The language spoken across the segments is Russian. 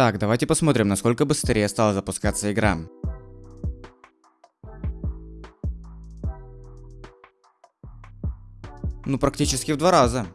Так, давайте посмотрим, насколько быстрее стала запускаться игра. Ну, практически в два раза.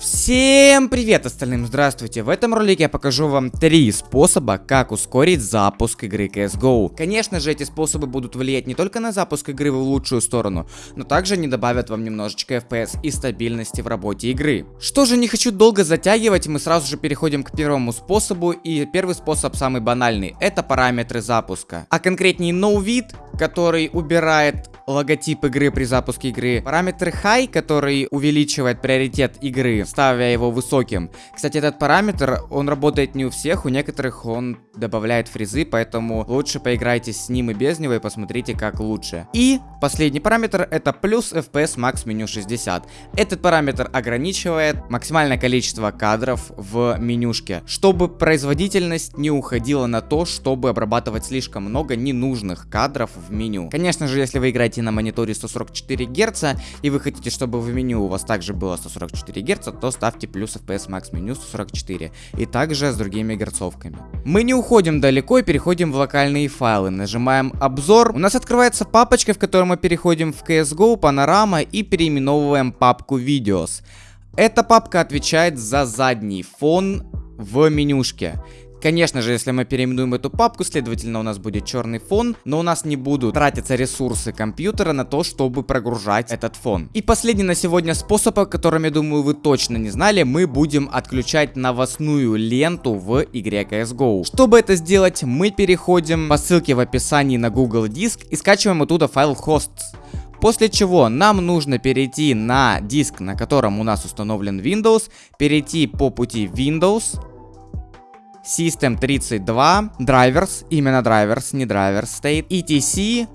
Всем привет остальным, здравствуйте! В этом ролике я покажу вам три способа, как ускорить запуск игры CSGO. Конечно же, эти способы будут влиять не только на запуск игры в лучшую сторону, но также они добавят вам немножечко FPS и стабильности в работе игры. Что же, не хочу долго затягивать, мы сразу же переходим к первому способу, и первый способ самый банальный, это параметры запуска. А конкретнее NoVid, который убирает логотип игры при запуске игры. Параметр High, который увеличивает приоритет игры, ставя его высоким. Кстати, этот параметр, он работает не у всех, у некоторых он добавляет фризы, поэтому лучше поиграйте с ним и без него и посмотрите, как лучше. И последний параметр это плюс FPS Max меню 60. Этот параметр ограничивает максимальное количество кадров в менюшке, чтобы производительность не уходила на то, чтобы обрабатывать слишком много ненужных кадров меню. Конечно же, если вы играете на мониторе 144 Гц, и вы хотите, чтобы в меню у вас также было 144 Гц, то ставьте плюс FPS Max меню 144. И также с другими герцовками. Мы не уходим далеко и переходим в локальные файлы. Нажимаем обзор. У нас открывается папочка, в которой мы переходим в CSGO, панорама и переименовываем папку Videos. Эта папка отвечает за задний фон в менюшке. Конечно же, если мы переименуем эту папку, следовательно, у нас будет черный фон, но у нас не будут тратиться ресурсы компьютера на то, чтобы прогружать этот фон. И последний на сегодня способ, о котором, я думаю, вы точно не знали, мы будем отключать новостную ленту в игре CSGO. Чтобы это сделать, мы переходим по ссылке в описании на Google Диск и скачиваем оттуда файл hosts. После чего нам нужно перейти на диск, на котором у нас установлен Windows, перейти по пути Windows, System 32, Drivers, именно Drivers, не Drivers стоит, ETC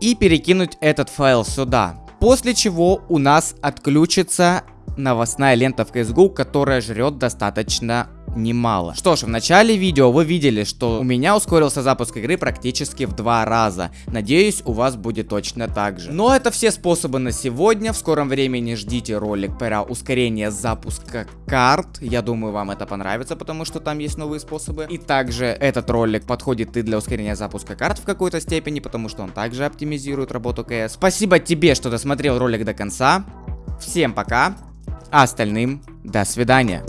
и перекинуть этот файл сюда. После чего у нас отключится новостная лента в CSGO, которая жрет достаточно немало. Что ж, в начале видео вы видели, что у меня ускорился запуск игры практически в два раза. Надеюсь, у вас будет точно так же. Но это все способы на сегодня. В скором времени ждите ролик про ускорение запуска карт. Я думаю, вам это понравится, потому что там есть новые способы. И также этот ролик подходит и для ускорения запуска карт в какой-то степени, потому что он также оптимизирует работу КС. Спасибо тебе, что досмотрел ролик до конца. Всем пока, а остальным до свидания.